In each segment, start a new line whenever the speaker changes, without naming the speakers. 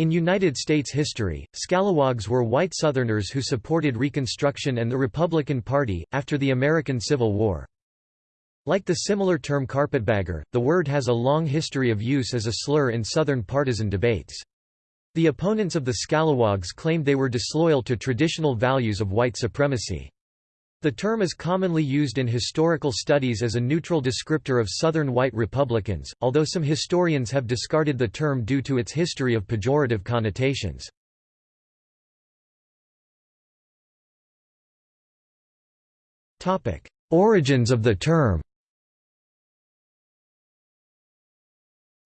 In United States history, Scalawags were white Southerners who supported Reconstruction and the Republican Party, after the American Civil War. Like the similar term carpetbagger, the word has a long history of use as a slur in Southern partisan debates. The opponents of the Scalawags claimed they were disloyal to traditional values of white supremacy. The term is commonly used in historical studies as a neutral descriptor of Southern white Republicans, although some historians have discarded the term due to its history of pejorative connotations. Origins of the term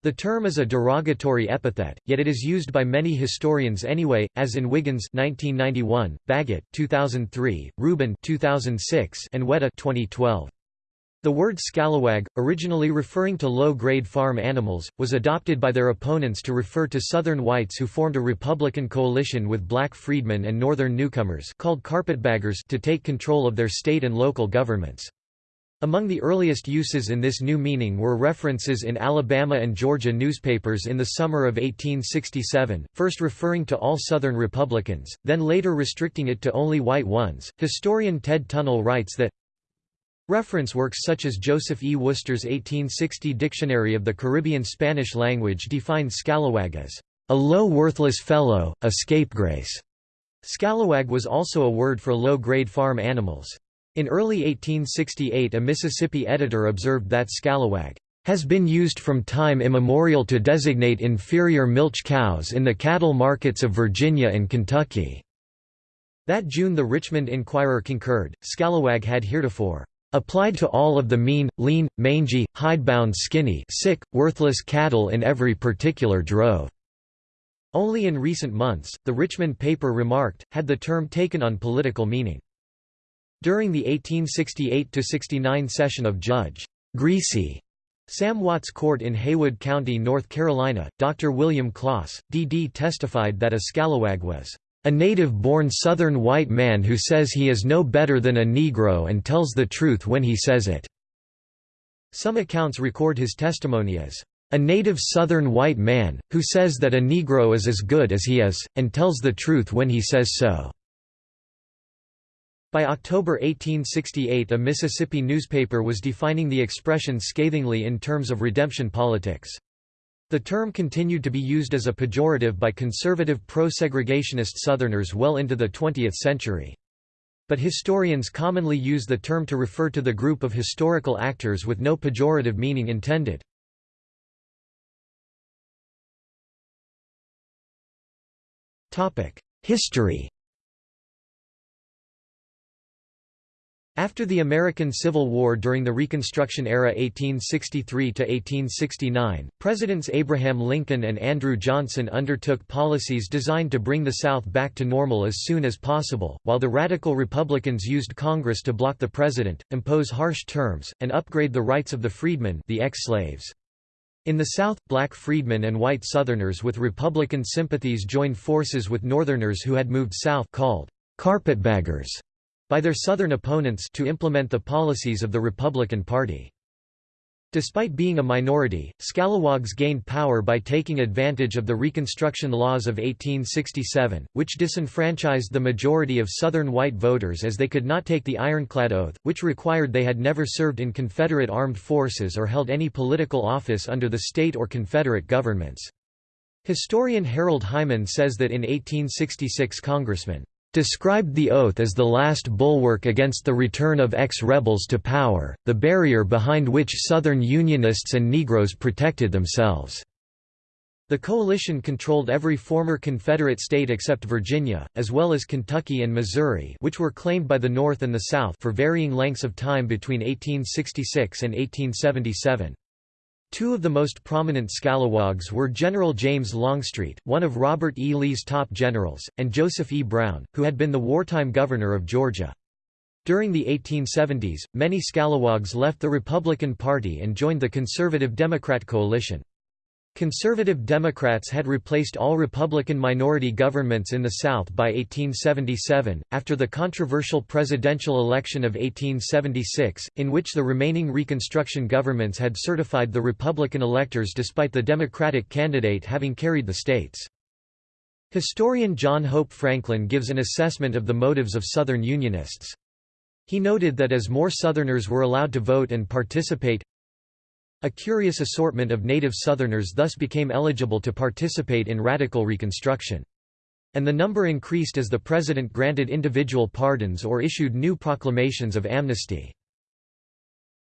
The term is a derogatory epithet, yet it is used by many historians anyway, as in Wiggins 1991, Baggett 2003, Rubin 2006, and Wetta 2012. The word scalawag, originally referring to low-grade farm animals, was adopted by their opponents to refer to Southern whites who formed a Republican coalition with black freedmen and Northern newcomers called carpetbaggers to take control of their state and local governments. Among the earliest uses in this new meaning were references in Alabama and Georgia newspapers in the summer of 1867, first referring to all Southern Republicans, then later restricting it to only white ones. Historian Ted Tunnell writes that Reference works such as Joseph E. Worcester's 1860 Dictionary of the Caribbean Spanish language define scalawag as a low worthless fellow, a scapegrace. Scalawag was also a word for low-grade farm animals. In early 1868 a Mississippi editor observed that scalawag has been used from time immemorial to designate inferior milch cows in the cattle markets of Virginia and Kentucky." That June the Richmond Enquirer concurred, scalawag had heretofore applied to all of the mean, lean, mangy, hidebound skinny sick, worthless cattle in every particular drove." Only in recent months, the Richmond paper remarked, had the term taken on political meaning. During the 1868–69 session of Judge Greasy Sam Watts Court in Haywood County, North Carolina, Dr. William Kloss, D.D. testified that a scalawag was a native-born Southern white man who says he is no better than a Negro and tells the truth when he says it." Some accounts record his testimony as, "...a native Southern white man, who says that a Negro is as good as he is, and tells the truth when he says so." By October 1868 a Mississippi newspaper was defining the expression scathingly in terms of redemption politics. The term continued to be used as a pejorative by conservative pro-segregationist Southerners well into the 20th century. But historians commonly use the term to refer to the group of historical actors with no pejorative meaning intended. History After the American Civil War during the Reconstruction era 1863–1869, Presidents Abraham Lincoln and Andrew Johnson undertook policies designed to bring the South back to normal as soon as possible, while the Radical Republicans used Congress to block the president, impose harsh terms, and upgrade the rights of the freedmen the ex-slaves. In the South, black freedmen and white Southerners with Republican sympathies joined forces with Northerners who had moved south called carpetbaggers by their Southern opponents to implement the policies of the Republican Party. Despite being a minority, Scalawags gained power by taking advantage of the Reconstruction laws of 1867, which disenfranchised the majority of Southern white voters as they could not take the ironclad oath, which required they had never served in Confederate armed forces or held any political office under the state or Confederate governments. Historian Harold Hyman says that in 1866 Congressman described the oath as the last bulwark against the return of ex-rebels to power, the barrier behind which Southern Unionists and Negroes protected themselves. The coalition controlled every former Confederate state except Virginia, as well as Kentucky and Missouri which were claimed by the North and the South for varying lengths of time between 1866 and 1877. Two of the most prominent scalawags were General James Longstreet, one of Robert E. Lee's top generals, and Joseph E. Brown, who had been the wartime governor of Georgia. During the 1870s, many scalawags left the Republican Party and joined the conservative Democrat coalition. Conservative Democrats had replaced all Republican minority governments in the South by 1877, after the controversial presidential election of 1876, in which the remaining Reconstruction governments had certified the Republican electors despite the Democratic candidate having carried the states. Historian John Hope Franklin gives an assessment of the motives of Southern Unionists. He noted that as more Southerners were allowed to vote and participate, a curious assortment of native Southerners thus became eligible to participate in radical Reconstruction. And the number increased as the President granted individual pardons or issued new proclamations of amnesty.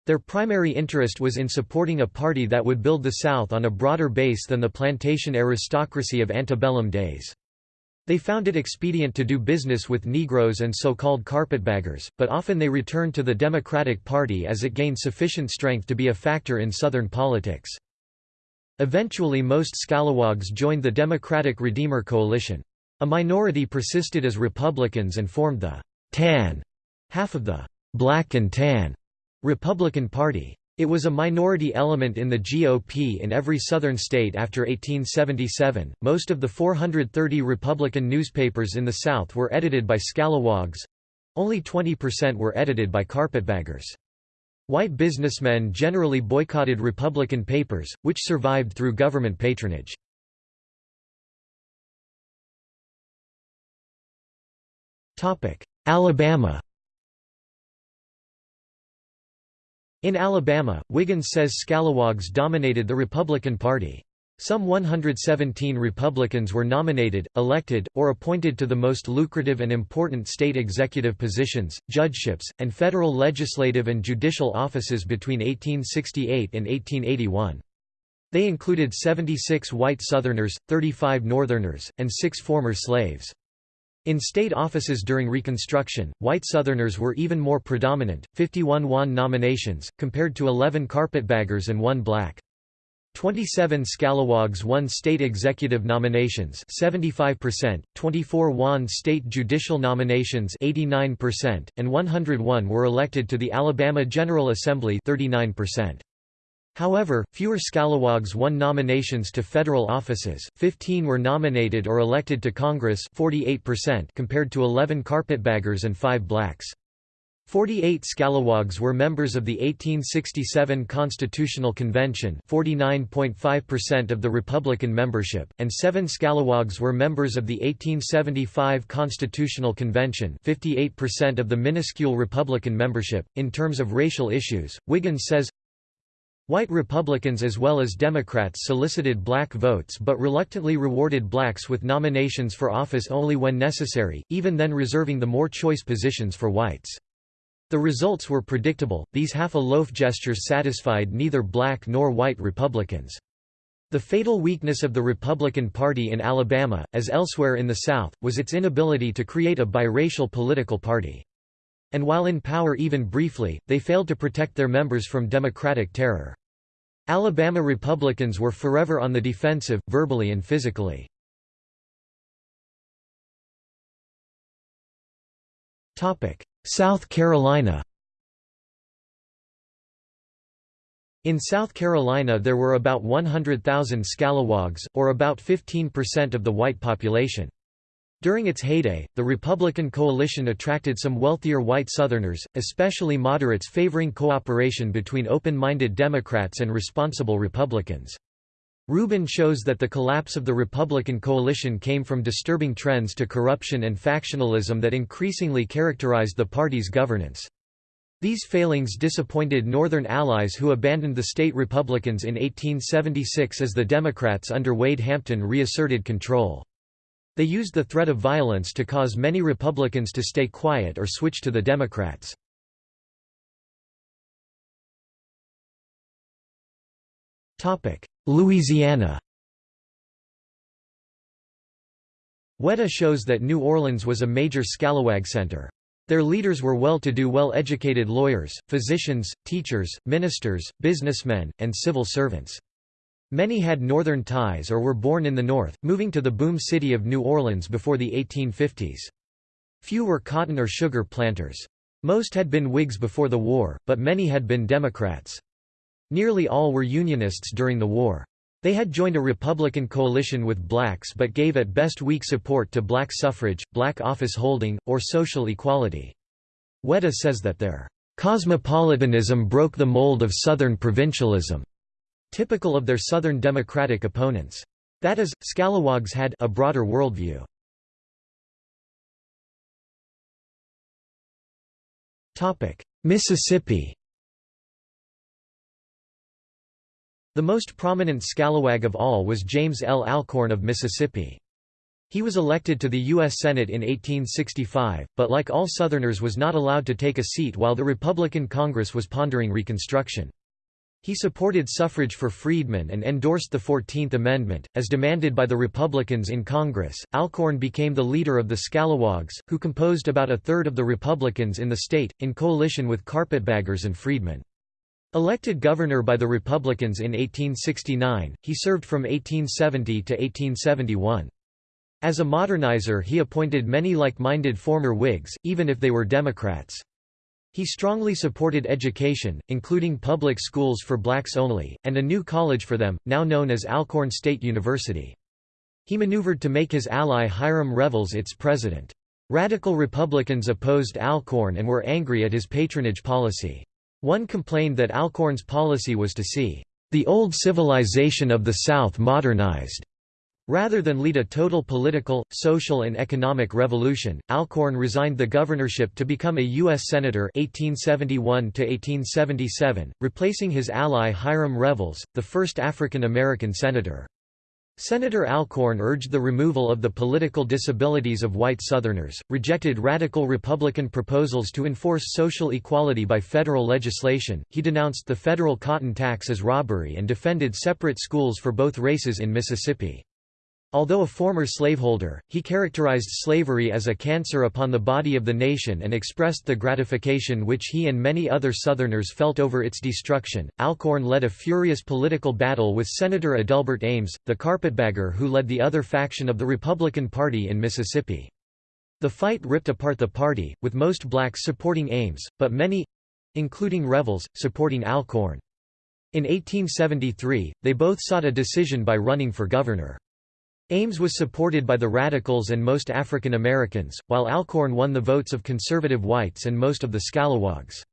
Their primary interest was in supporting a party that would build the South on a broader base than the plantation aristocracy of antebellum days. They found it expedient to do business with Negroes and so-called carpetbaggers, but often they returned to the Democratic Party as it gained sufficient strength to be a factor in Southern politics. Eventually most Scalawags joined the Democratic Redeemer Coalition. A minority persisted as Republicans and formed the «tan» half of the «black and tan» Republican Party. It was a minority element in the GOP in every Southern state after 1877. Most of the 430 Republican newspapers in the South were edited by scalawags only 20% were edited by carpetbaggers. White businessmen generally boycotted Republican papers, which survived through government patronage. Alabama In Alabama, Wiggins says scalawags dominated the Republican Party. Some 117 Republicans were nominated, elected, or appointed to the most lucrative and important state executive positions, judgeships, and federal legislative and judicial offices between 1868 and 1881. They included 76 white Southerners, 35 Northerners, and six former slaves. In state offices during Reconstruction, white Southerners were even more predominant, 51 won nominations, compared to 11 carpetbaggers and one black. 27 Scalawags won state executive nominations 75%, 24 won state judicial nominations 89%, and 101 were elected to the Alabama General Assembly 39%. However, fewer Scalawags won nominations to federal offices, 15 were nominated or elected to Congress 48% compared to 11 carpetbaggers and 5 blacks. 48 Scalawags were members of the 1867 Constitutional Convention 49.5% of the Republican membership, and 7 Scalawags were members of the 1875 Constitutional Convention 58% of the minuscule Republican membership. In terms of racial issues, Wiggins says, White Republicans as well as Democrats solicited black votes but reluctantly rewarded blacks with nominations for office only when necessary, even then reserving the more choice positions for whites. The results were predictable, these half-a-loaf gestures satisfied neither black nor white Republicans. The fatal weakness of the Republican Party in Alabama, as elsewhere in the South, was its inability to create a biracial political party. And while in power even briefly, they failed to protect their members from Democratic terror. Alabama Republicans were forever on the defensive, verbally and physically. South Carolina In South Carolina there were about 100,000 Scalawags, or about 15% of the white population. During its heyday, the Republican coalition attracted some wealthier white Southerners, especially moderates favoring cooperation between open-minded Democrats and responsible Republicans. Rubin shows that the collapse of the Republican coalition came from disturbing trends to corruption and factionalism that increasingly characterized the party's governance. These failings disappointed Northern allies who abandoned the state Republicans in 1876 as the Democrats under Wade Hampton reasserted control. They used the threat of violence to cause many Republicans to stay quiet or switch to the Democrats. Louisiana Wetta shows that New Orleans was a major scalawag center. Their leaders were well-to-do well-educated lawyers, physicians, teachers, ministers, businessmen, and civil servants. Many had northern ties or were born in the north, moving to the boom city of New Orleans before the 1850s. Few were cotton or sugar planters. Most had been Whigs before the war, but many had been Democrats. Nearly all were Unionists during the war. They had joined a Republican coalition with blacks but gave at best weak support to black suffrage, black office holding, or social equality. Wetta says that their cosmopolitanism broke the mold of Southern provincialism typical of their Southern Democratic opponents. That is, Scalawags had a broader worldview. Mississippi The most prominent scalawag of all was James L. Alcorn of Mississippi. He was elected to the U.S. Senate in 1865, but like all Southerners was not allowed to take a seat while the Republican Congress was pondering Reconstruction. He supported suffrage for freedmen and endorsed the Fourteenth Amendment, as demanded by the Republicans in Congress. Alcorn became the leader of the Scalawags, who composed about a third of the Republicans in the state, in coalition with carpetbaggers and freedmen. Elected governor by the Republicans in 1869, he served from 1870 to 1871. As a modernizer he appointed many like-minded former Whigs, even if they were Democrats. He strongly supported education, including public schools for blacks only, and a new college for them, now known as Alcorn State University. He maneuvered to make his ally Hiram Revels its president. Radical Republicans opposed Alcorn and were angry at his patronage policy. One complained that Alcorn's policy was to see the old civilization of the South modernized, Rather than lead a total political, social and economic revolution, Alcorn resigned the governorship to become a U.S. Senator 1871 replacing his ally Hiram Revels, the first African-American senator. Senator Alcorn urged the removal of the political disabilities of white Southerners, rejected radical Republican proposals to enforce social equality by federal legislation, he denounced the federal cotton tax as robbery and defended separate schools for both races in Mississippi. Although a former slaveholder, he characterized slavery as a cancer upon the body of the nation and expressed the gratification which he and many other Southerners felt over its destruction. Alcorn led a furious political battle with Senator Adelbert Ames, the carpetbagger who led the other faction of the Republican Party in Mississippi. The fight ripped apart the party, with most blacks supporting Ames, but many—including Revels, supporting Alcorn. In 1873, they both sought a decision by running for governor. Ames was supported by the Radicals and most African Americans, while Alcorn won the votes of conservative whites and most of the Scalawags.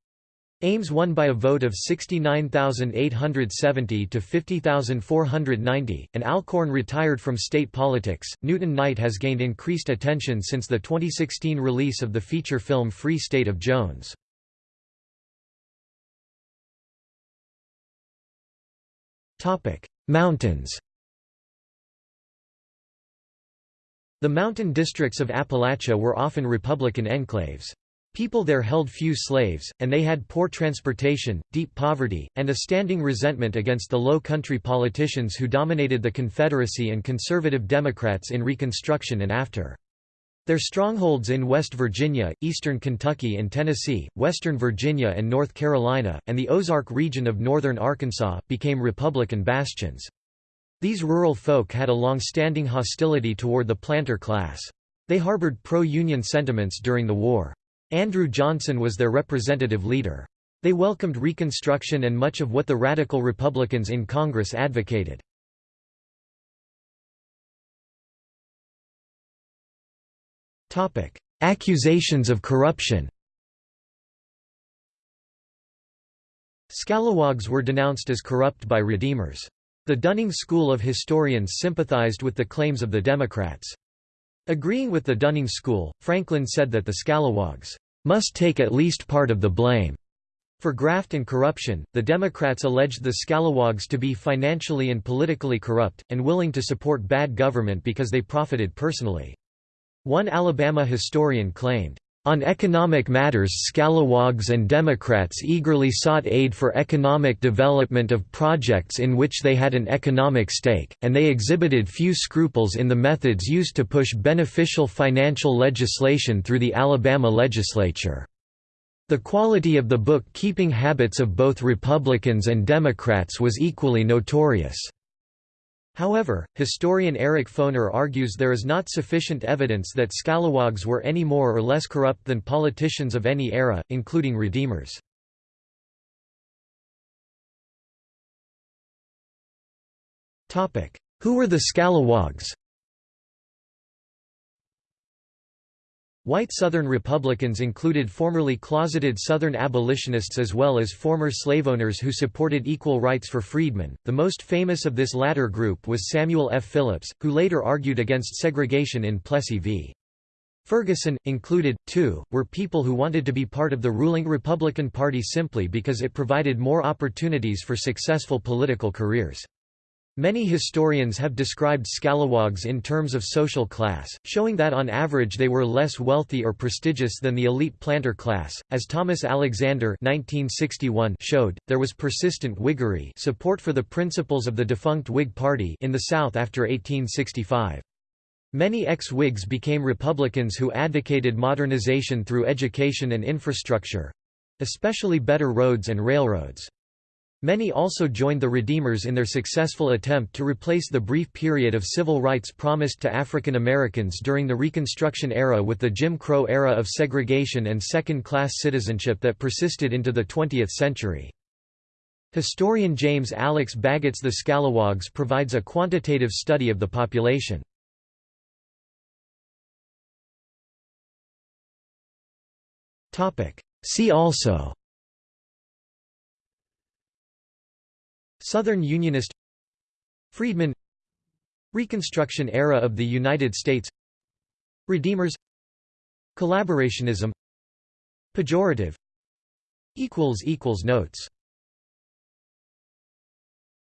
Ames won by a vote of 69,870 to 50,490, and Alcorn retired from state politics. Newton Knight has gained increased attention since the 2016 release of the feature film Free State of Jones. Mountains The mountain districts of Appalachia were often Republican enclaves. People there held few slaves, and they had poor transportation, deep poverty, and a standing resentment against the low country politicians who dominated the Confederacy and conservative Democrats in Reconstruction and after. Their strongholds in West Virginia, eastern Kentucky and Tennessee, western Virginia and North Carolina, and the Ozark region of northern Arkansas, became Republican bastions. These rural folk had a long-standing hostility toward the planter class. They harbored pro-Union sentiments during the war. Andrew Johnson was their representative leader. They welcomed Reconstruction and much of what the radical Republicans in Congress advocated. Accusations of corruption Scalawags were denounced as corrupt by Redeemers. The Dunning School of historians sympathized with the claims of the Democrats. Agreeing with the Dunning School, Franklin said that the Scalawags must take at least part of the blame. For graft and corruption, the Democrats alleged the Scalawags to be financially and politically corrupt, and willing to support bad government because they profited personally. One Alabama historian claimed, on economic matters Scalawags and Democrats eagerly sought aid for economic development of projects in which they had an economic stake, and they exhibited few scruples in the methods used to push beneficial financial legislation through the Alabama legislature. The quality of the book-keeping habits of both Republicans and Democrats was equally notorious. However, historian Eric Foner argues there is not sufficient evidence that scalawags were any more or less corrupt than politicians of any era, including redeemers. Who were the scalawags? White Southern Republicans included formerly closeted Southern abolitionists as well as former slave owners who supported equal rights for freedmen. The most famous of this latter group was Samuel F. Phillips, who later argued against segregation in Plessy v. Ferguson. Included, too, were people who wanted to be part of the ruling Republican Party simply because it provided more opportunities for successful political careers. Many historians have described scalawags in terms of social class, showing that on average they were less wealthy or prestigious than the elite planter class. As Thomas Alexander (1961) showed, there was persistent Whiggery, support for the principles of the defunct Whig Party in the South after 1865. Many ex-Whigs became Republicans who advocated modernization through education and infrastructure—especially better roads and railroads. Many also joined the Redeemers in their successful attempt to replace the brief period of civil rights promised to African Americans during the Reconstruction era with the Jim Crow era of segregation and second-class citizenship that persisted into the 20th century. Historian James Alex Baggett's The Scalawags provides a quantitative study of the population. See also Southern Unionist Freedmen Reconstruction era of the United States Redeemers Collaborationism Pejorative Notes